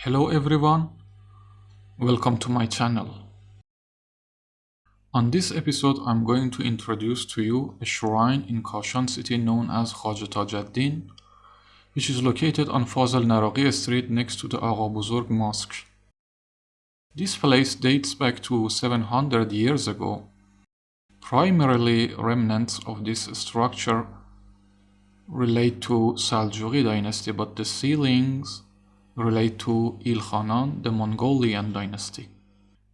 Hello everyone, welcome to my channel. On this episode I'm going to introduce to you a shrine in Kashan city known as Khwaja Tajuddin which is located on Fazl Naraqi street next to the Agha Buzurg mosque. This place dates back to 700 years ago. Primarily remnants of this structure relate to Seljuqi dynasty but the ceilings relate to Ilkhanan, the Mongolian dynasty.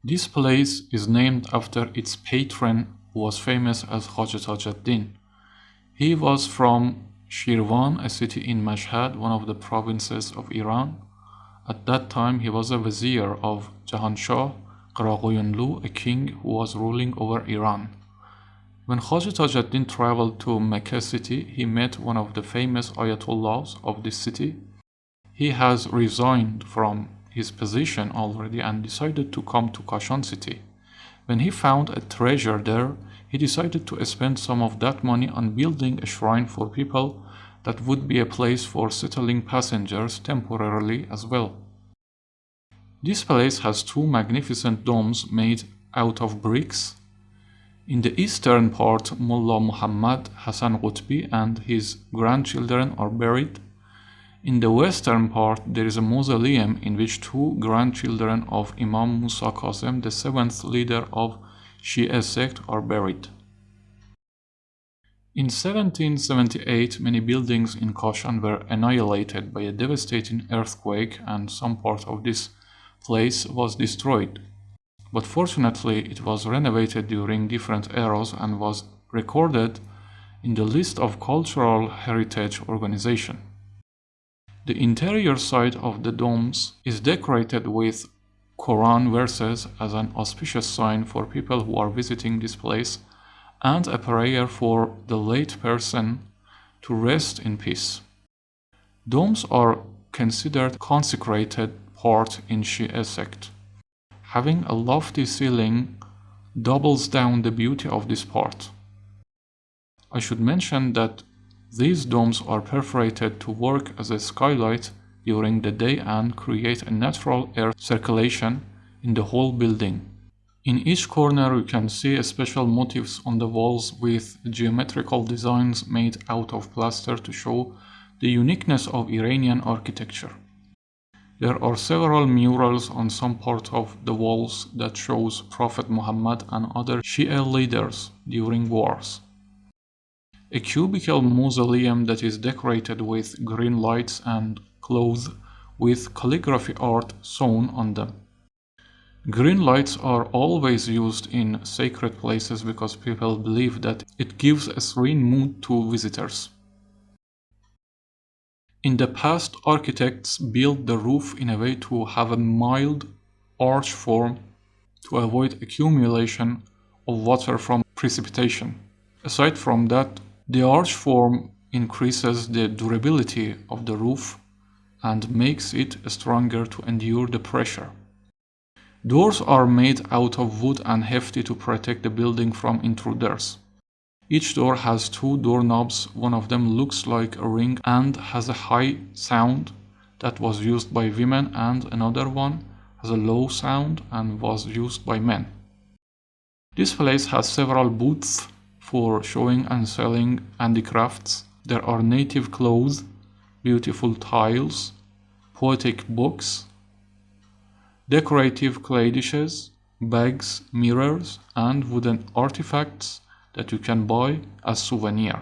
This place is named after its patron who was famous as Khwaja Tajuddin. He was from Shirvan, a city in Mashhad, one of the provinces of Iran. At that time, he was a vizier of Jahan Jahanshah Qaraqoyunlu, a king who was ruling over Iran. When Khwaja Tajuddin traveled to Mecca city, he met one of the famous Ayatollahs of this city, he has resigned from his position already and decided to come to Kashan city. When he found a treasure there, he decided to spend some of that money on building a shrine for people that would be a place for settling passengers temporarily as well. This place has two magnificent domes made out of bricks. In the eastern part, Mullah Muhammad Hassan Qutbi and his grandchildren are buried in the western part, there is a mausoleum in which two grandchildren of Imam Musa Kazem, the seventh leader of Shia sect, are buried. In 1778, many buildings in Kashan were annihilated by a devastating earthquake and some part of this place was destroyed. But fortunately, it was renovated during different eras and was recorded in the list of Cultural Heritage Organization. The interior side of the domes is decorated with Quran verses as an auspicious sign for people who are visiting this place and a prayer for the late person to rest in peace. Domes are considered consecrated part in Shia sect. Having a lofty ceiling doubles down the beauty of this part. I should mention that these domes are perforated to work as a skylight during the day and create a natural air circulation in the whole building. In each corner you can see special motifs on the walls with geometrical designs made out of plaster to show the uniqueness of Iranian architecture. There are several murals on some part of the walls that shows Prophet Muhammad and other Shia leaders during wars a cubical mausoleum that is decorated with green lights and clothed with calligraphy art sewn on them. Green lights are always used in sacred places because people believe that it gives a serene mood to visitors. In the past, architects built the roof in a way to have a mild arch form to avoid accumulation of water from precipitation. Aside from that, the arch form increases the durability of the roof and makes it stronger to endure the pressure. Doors are made out of wood and hefty to protect the building from intruders. Each door has two doorknobs, one of them looks like a ring and has a high sound that was used by women and another one has a low sound and was used by men. This place has several booths for showing and selling handicrafts. There are native clothes, beautiful tiles, poetic books, decorative clay dishes, bags, mirrors, and wooden artifacts that you can buy as souvenir.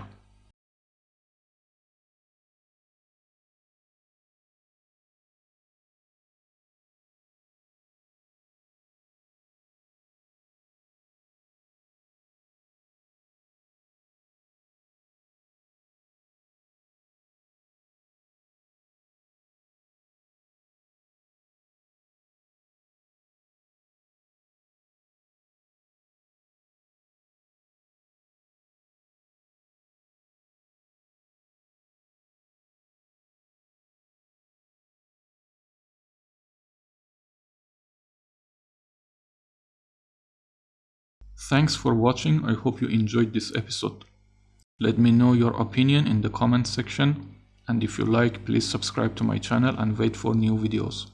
Thanks for watching, I hope you enjoyed this episode. Let me know your opinion in the comment section and if you like please subscribe to my channel and wait for new videos.